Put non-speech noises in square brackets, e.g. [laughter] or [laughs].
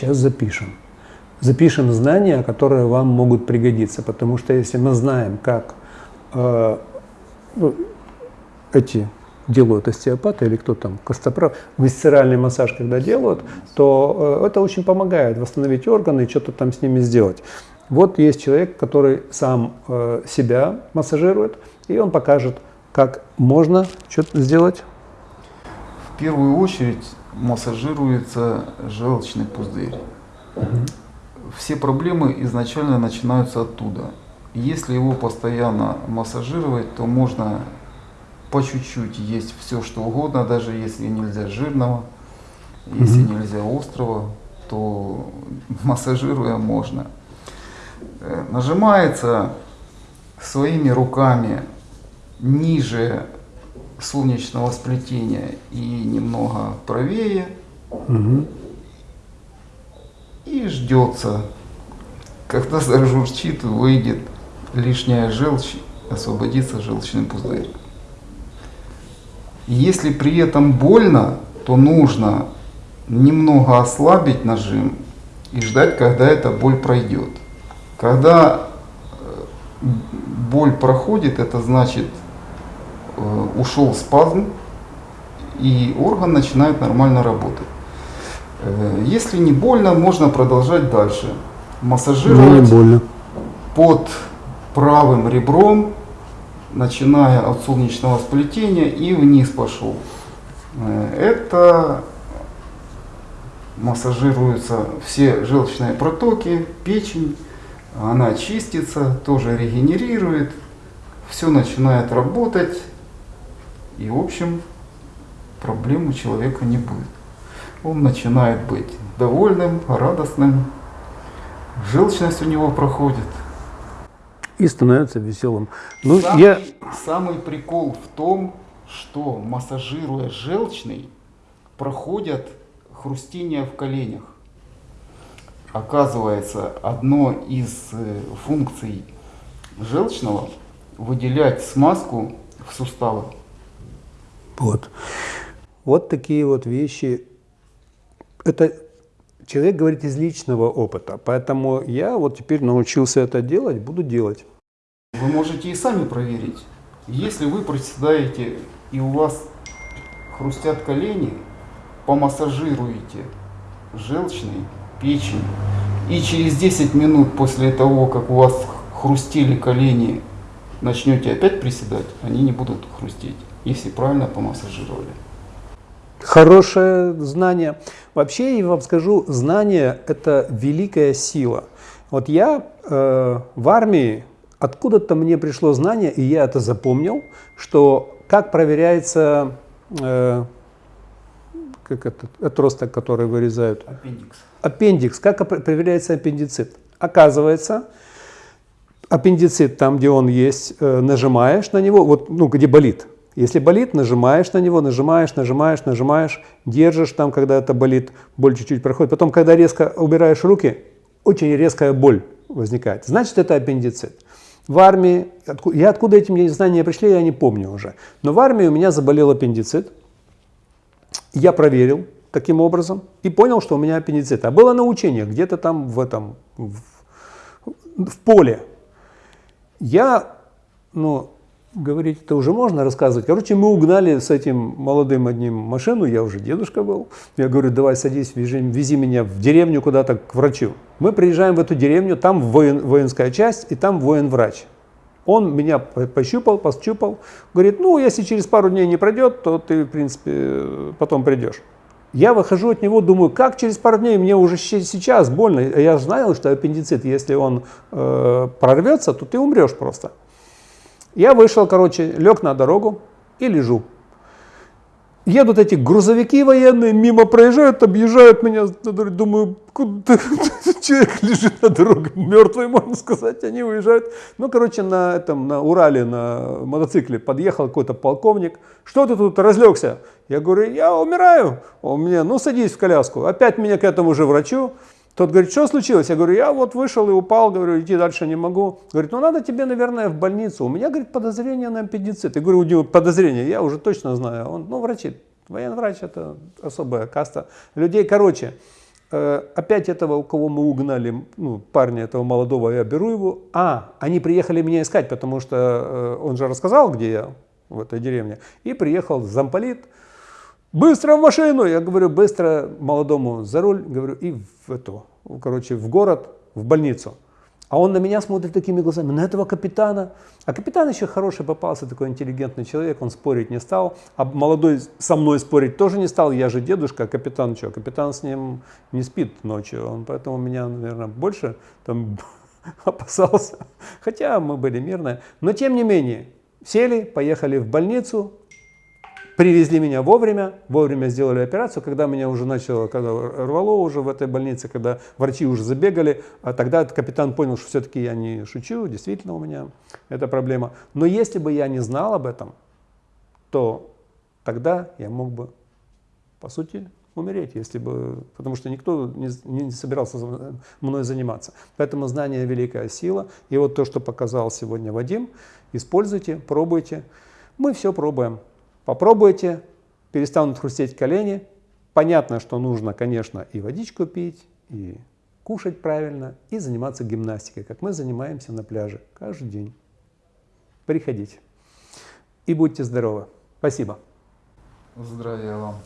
сейчас запишем. Запишем знания, которые вам могут пригодиться, потому что если мы знаем, как э, ну, эти делают остеопаты или кто там, костоправ, висцеральный массаж, когда делают, то э, это очень помогает восстановить органы и что-то там с ними сделать. Вот есть человек, который сам э, себя массажирует, и он покажет, как можно что-то сделать. В первую очередь массажируется желчный пузырь. Все проблемы изначально начинаются оттуда. Если его постоянно массажировать, то можно по чуть-чуть есть все, что угодно, даже если нельзя жирного, если нельзя острого, то [laughs] массажируя можно. Э, нажимается своими руками ниже солнечного сплетения и немного правее. Угу. И ждется, когда зажурчит, выйдет лишняя желчь, освободится желчный пузырь. Если при этом больно, то нужно немного ослабить нажим и ждать, когда эта боль пройдет. Когда э, боль проходит, это значит ушел спазм и орган начинает нормально работать. Э, если не больно, можно продолжать дальше. Массажировать не больно. под правым ребром начиная от солнечного сплетения и вниз пошел. Э, это массажируются все желчные протоки, печень, она чистится, тоже регенерирует, все начинает работать, и в общем проблем у человека не будет. Он начинает быть довольным, радостным, желчность у него проходит и становится веселым. Ну, самый, я... самый прикол в том, что массажируя желчный, проходят хрустения в коленях. Оказывается, одно из э, функций желчного выделять смазку в суставы. Вот. Вот такие вот вещи. Это человек говорит из личного опыта. Поэтому я вот теперь научился это делать, буду делать. Вы можете и сами проверить. Если вы приседаете и у вас хрустят колени, помассажируете желчный, печень, и через 10 минут после того, как у вас хрустели колени, начнете опять приседать, они не будут хрустеть, если правильно помассажировали. Хорошее знание. Вообще, я вам скажу, знание – это великая сила. Вот я э, в армии откуда-то мне пришло знание, и я это запомнил, что как проверяется э, как это, отросток, который вырезают? Аппендикс. Аппендикс. Как проверяется аппендицит? Оказывается, аппендицит, там, где он есть, э, нажимаешь на него, вот, ну, где болит. Если болит, нажимаешь на него, нажимаешь, нажимаешь, нажимаешь, держишь там, когда это болит, боль чуть-чуть проходит. Потом, когда резко убираешь руки, очень резкая боль возникает. Значит, это аппендицит в армии, я откуда эти знания пришли, я не помню уже, но в армии у меня заболел аппендицит, я проверил таким образом и понял, что у меня аппендицит. А было научение где-то там в этом, в, в поле. Я, ну, говорить это уже можно рассказывать. Короче, мы угнали с этим молодым одним машину, я уже дедушка был. Я говорю, давай садись, вези, вези меня в деревню куда-то к врачу. Мы приезжаем в эту деревню, там воин, воинская часть и там воин-врач. Он меня пощупал, пощупал, говорит, ну, если через пару дней не пройдет, то ты, в принципе, потом придешь. Я выхожу от него, думаю, как через пару дней, мне уже сейчас больно. Я знаю, что аппендицит, если он э, прорвется, то ты умрешь просто. Я вышел, короче, лег на дорогу и лежу. Едут эти грузовики военные, мимо проезжают, объезжают меня, думаю, куда [laughs] человек лежит на дороге, мертвый, можно сказать, они уезжают. Ну, короче, на, этом, на Урале, на мотоцикле подъехал какой-то полковник, что ты тут разлегся? Я говорю, я умираю. Он мне, ну, садись в коляску. Опять меня к этому же врачу. Тот говорит, что случилось? Я говорю, я вот вышел и упал, говорю, идти дальше не могу. Говорит, ну надо тебе, наверное, в больницу. У меня, говорит, подозрение на аппендицит. Я говорю, у него подозрение, я уже точно знаю. Он, ну, врачи, военврач это особая каста людей. Короче, Э, опять этого, у кого мы угнали, ну, парня этого молодого, я беру его. А, они приехали меня искать, потому что э, он же рассказал, где я, в этой деревне. И приехал замполит, быстро в машину, я говорю, быстро молодому за руль, говорю, и в эту, короче, в город, в больницу. А он на меня смотрит такими глазами, на этого капитана. А капитан еще хороший попался, такой интеллигентный человек, он спорить не стал. А молодой со мной спорить тоже не стал, я же дедушка, а капитан что? Капитан с ним не спит ночью, он поэтому меня, наверное, больше там [laughs] опасался. Хотя мы были мирные. Но тем не менее, сели, поехали в больницу, Привезли меня вовремя, вовремя сделали операцию, когда меня уже начало, когда рвало уже в этой больнице, когда врачи уже забегали, а тогда капитан понял, что все-таки я не шучу, действительно у меня эта проблема. Но если бы я не знал об этом, то тогда я мог бы, по сути, умереть, если бы, потому что никто не, не собирался мной заниматься. Поэтому знание – великая сила. И вот то, что показал сегодня Вадим, используйте, пробуйте. Мы все пробуем. Попробуйте, перестанут хрустеть колени. Понятно, что нужно, конечно, и водичку пить, и кушать правильно, и заниматься гимнастикой, как мы занимаемся на пляже каждый день. Приходите. И будьте здоровы. Спасибо. Здравия вам.